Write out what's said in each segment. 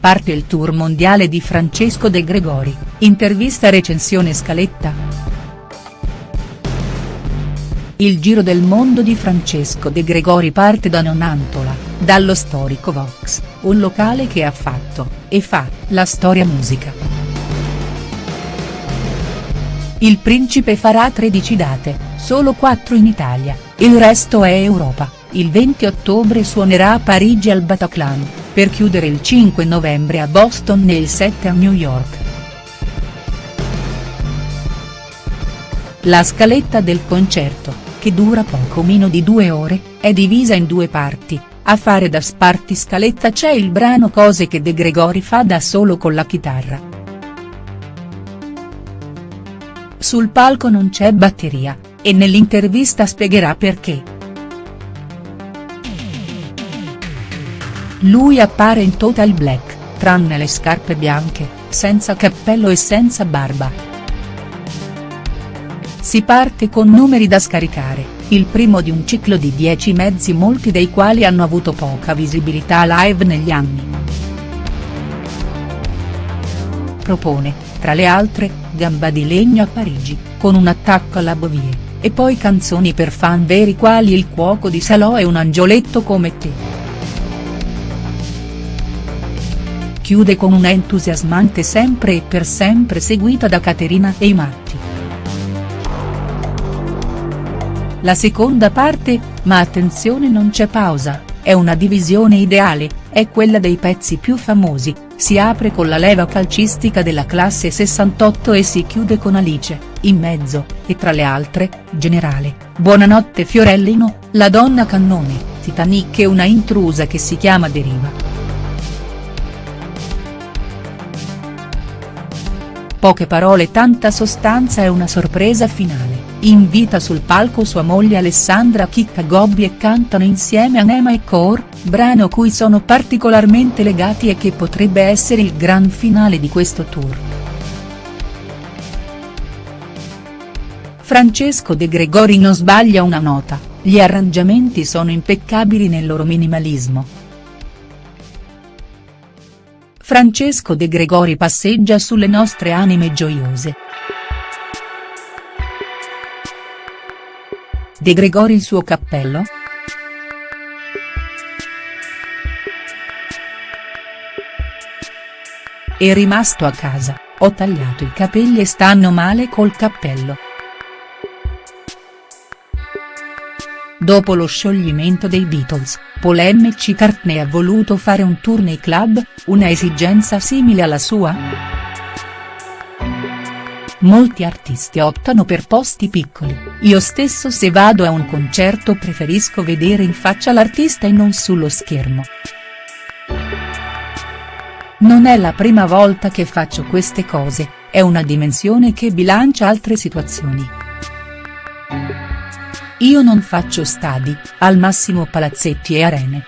parte il tour mondiale di Francesco De Gregori, intervista recensione scaletta. Il giro del mondo di Francesco De Gregori parte da Nonantola, dallo storico Vox, un locale che ha fatto, e fa, la storia musica. Il principe farà 13 date, solo 4 in Italia, il resto è Europa, il 20 ottobre suonerà a Parigi al Bataclan, per chiudere il 5 novembre a Boston e il 7 a New York. La scaletta del concerto, che dura poco meno di due ore, è divisa in due parti, a fare da sparti scaletta c'è il brano Cose che De Gregori fa da solo con la chitarra. Sul palco non c'è batteria, e nell'intervista spiegherà perché. Lui appare in total black, tranne le scarpe bianche, senza cappello e senza barba. Si parte con numeri da scaricare, il primo di un ciclo di 10 mezzi molti dei quali hanno avuto poca visibilità live negli anni. Propone, tra le altre, Gamba di legno a Parigi, con un attacco alla Bovie e poi canzoni per fan veri quali Il cuoco di Salò e Un angioletto come te. Chiude con una entusiasmante sempre e per sempre seguita da Caterina e i matti. La seconda parte, ma attenzione non c'è pausa, è una divisione ideale, è quella dei pezzi più famosi, si apre con la leva calcistica della classe 68 e si chiude con Alice, in mezzo, e tra le altre, Generale, Buonanotte Fiorellino, La donna cannone, Titanic e una intrusa che si chiama Deriva. Poche parole tanta sostanza e una sorpresa finale, invita sul palco sua moglie Alessandra Chicca Gobbi e cantano insieme Anema e Core, brano cui sono particolarmente legati e che potrebbe essere il gran finale di questo tour. Francesco De Gregori non sbaglia una nota, gli arrangiamenti sono impeccabili nel loro minimalismo. Francesco De Gregori passeggia sulle nostre anime gioiose. De Gregori il suo cappello?. È rimasto a casa, ho tagliato i capelli e stanno male col cappello. Dopo lo scioglimento dei Beatles, Paul McCartney ha voluto fare un tour nei club, una esigenza simile alla sua?. Molti artisti optano per posti piccoli, io stesso se vado a un concerto preferisco vedere in faccia l'artista e non sullo schermo. Non è la prima volta che faccio queste cose, è una dimensione che bilancia altre situazioni. Io non faccio stadi, al massimo palazzetti e arene.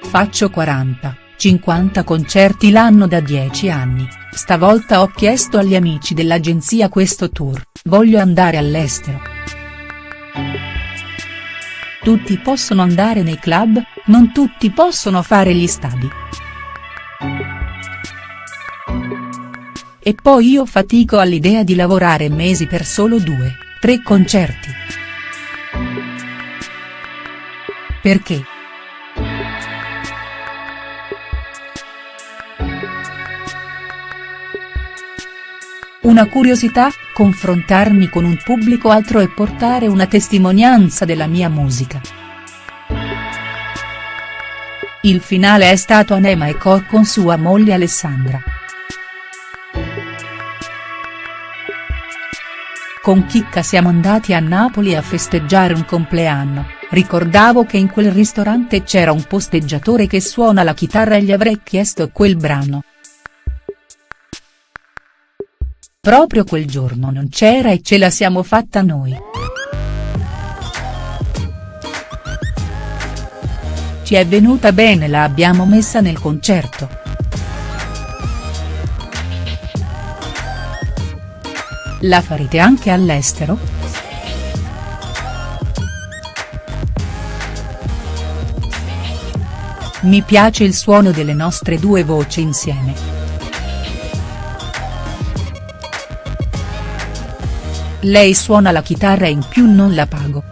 Faccio 40, 50 concerti l'anno da 10 anni. Stavolta ho chiesto agli amici dell'agenzia questo tour, voglio andare all'estero. Tutti possono andare nei club, non tutti possono fare gli stadi. E poi io fatico all'idea di lavorare mesi per solo due, tre concerti. Perché?. Una curiosità, confrontarmi con un pubblico altro e portare una testimonianza della mia musica. Il finale è stato Anema e Cor con sua moglie Alessandra. Con Chicca siamo andati a Napoli a festeggiare un compleanno, ricordavo che in quel ristorante c'era un posteggiatore che suona la chitarra e gli avrei chiesto quel brano. Proprio quel giorno non c'era e ce la siamo fatta noi. Ci è venuta bene la abbiamo messa nel concerto. La farete anche all'estero?. Mi piace il suono delle nostre due voci insieme. Lei suona la chitarra in più non la pago.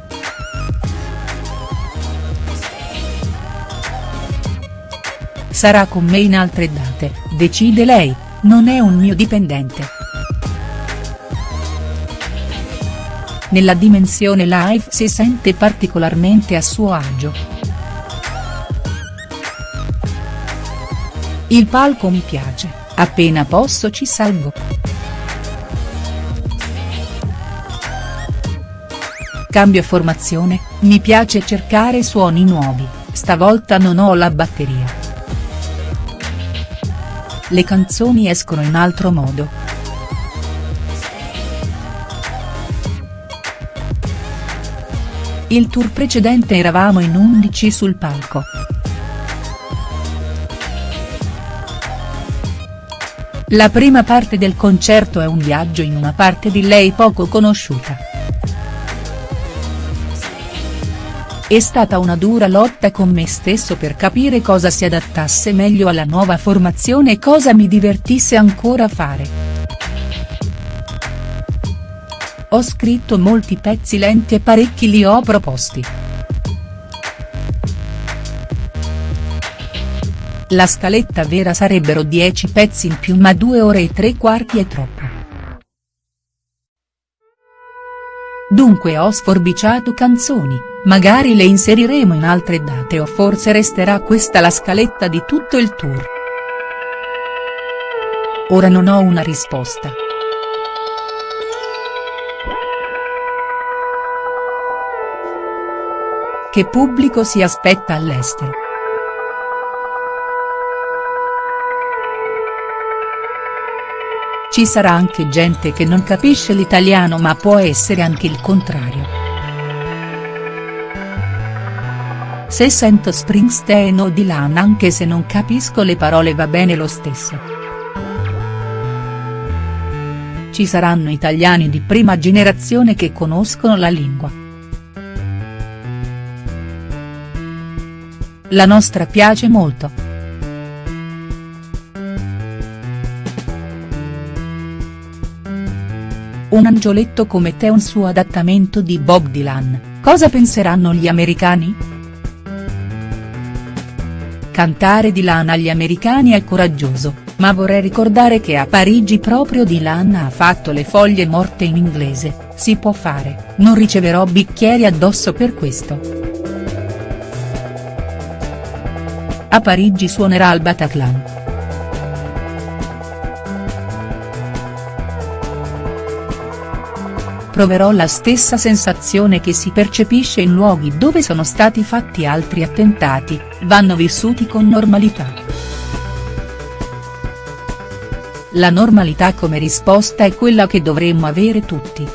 Sarà con me in altre date, decide lei, non è un mio dipendente. Nella dimensione live si sente particolarmente a suo agio. Il palco mi piace, appena posso ci salgo. Cambio formazione, mi piace cercare suoni nuovi, stavolta non ho la batteria. Le canzoni escono in altro modo. Il tour precedente eravamo in 11 sul palco. La prima parte del concerto è un viaggio in una parte di lei poco conosciuta. È stata una dura lotta con me stesso per capire cosa si adattasse meglio alla nuova formazione e cosa mi divertisse ancora fare. Ho scritto molti pezzi lenti e parecchi li ho proposti. La scaletta vera sarebbero 10 pezzi in più ma 2 ore e 3 quarti è troppo. Dunque ho sforbiciato canzoni, magari le inseriremo in altre date o forse resterà questa la scaletta di tutto il tour. Ora non ho una risposta. Che pubblico si aspetta all'estero?. Ci sarà anche gente che non capisce l'italiano ma può essere anche il contrario. Se sento Springsteen o Dylan anche se non capisco le parole va bene lo stesso. Ci saranno italiani di prima generazione che conoscono la lingua. La nostra piace molto. Un angioletto come te un suo adattamento di Bob Dylan, cosa penseranno gli americani?. Cantare Dylan agli americani è coraggioso, ma vorrei ricordare che a Parigi proprio Dylan ha fatto le foglie morte in inglese, si può fare, non riceverò bicchieri addosso per questo. A Parigi suonerà al Bataclan. Proverò la stessa sensazione che si percepisce in luoghi dove sono stati fatti altri attentati, vanno vissuti con normalità. La normalità come risposta è quella che dovremmo avere tutti.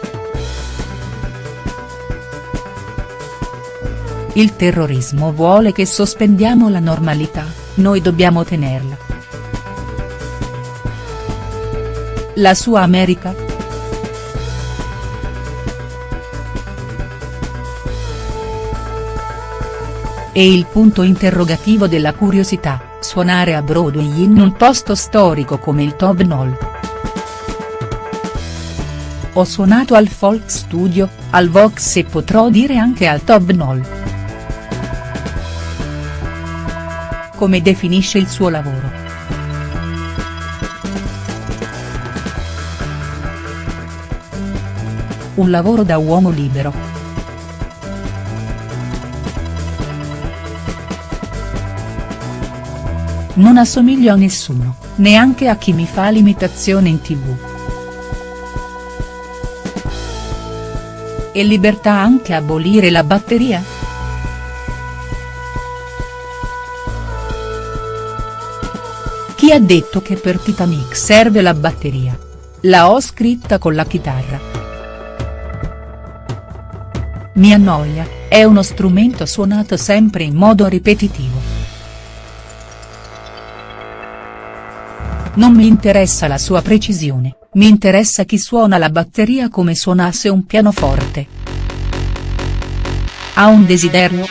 Il terrorismo vuole che sospendiamo la normalità, noi dobbiamo tenerla. La sua America?. E il punto interrogativo della curiosità, suonare a Broadway in un posto storico come il Tobnol. Ho suonato al Folk Studio, al Vox e potrò dire anche al Tobnol. come definisce il suo lavoro. Un lavoro da uomo libero. Non assomiglio a nessuno, neanche a chi mi fa l'imitazione in tv. E libertà anche abolire la batteria?. Chi ha detto che per Titanic serve la batteria? La ho scritta con la chitarra. Mi annoia, è uno strumento suonato sempre in modo ripetitivo. Non mi interessa la sua precisione, mi interessa chi suona la batteria come suonasse un pianoforte. Ha un desiderio?.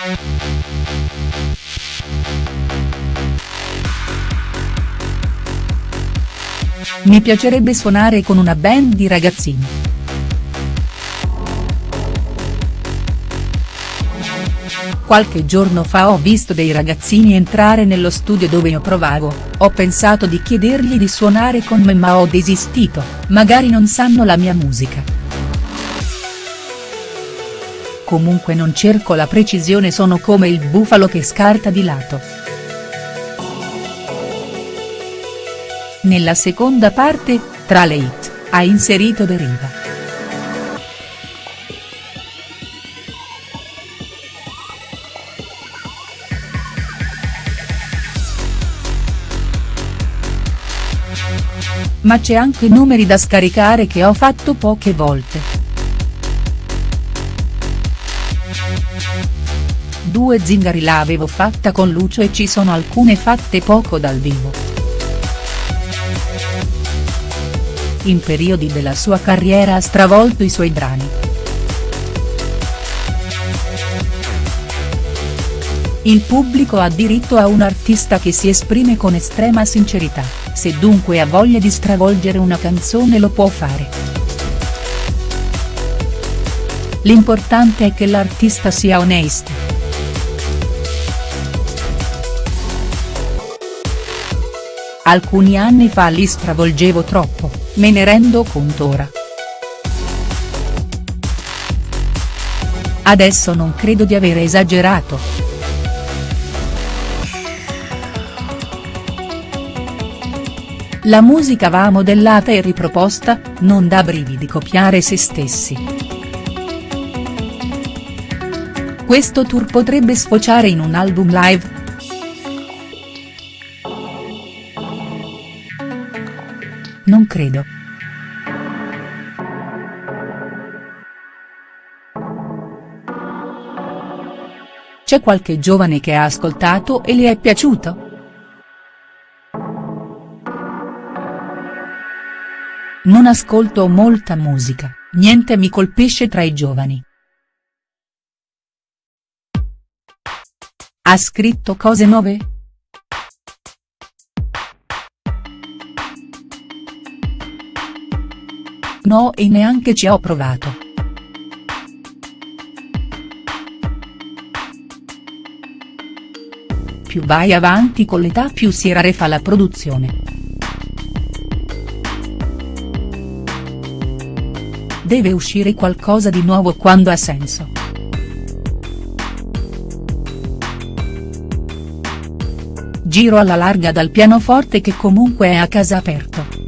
Mi piacerebbe suonare con una band di ragazzini. Qualche giorno fa ho visto dei ragazzini entrare nello studio dove io provavo, ho pensato di chiedergli di suonare con me ma ho desistito, magari non sanno la mia musica. Comunque non cerco la precisione sono come il bufalo che scarta di lato. Nella seconda parte, tra le hit, ha inserito Deriva. Ma c'è anche numeri da scaricare che ho fatto poche volte. Due zingari l'avevo fatta con Lucio e ci sono alcune fatte poco dal vivo. in periodi della sua carriera ha stravolto i suoi brani. Il pubblico ha diritto a un artista che si esprime con estrema sincerità, se dunque ha voglia di stravolgere una canzone lo può fare. L'importante è che l'artista sia onesto. Alcuni anni fa li stravolgevo troppo, me ne rendo conto ora. Adesso non credo di aver esagerato. La musica va modellata e riproposta, non dà brividi copiare se stessi. Questo tour potrebbe sfociare in un album live, Non credo. C'è qualche giovane che ha ascoltato e le è piaciuto?. Non ascolto molta musica, niente mi colpisce tra i giovani. Ha scritto cose nuove?. No e neanche ci ho provato. Più vai avanti con l'età più si rarefa la produzione. Deve uscire qualcosa di nuovo quando ha senso. Giro alla larga dal pianoforte che comunque è a casa aperto.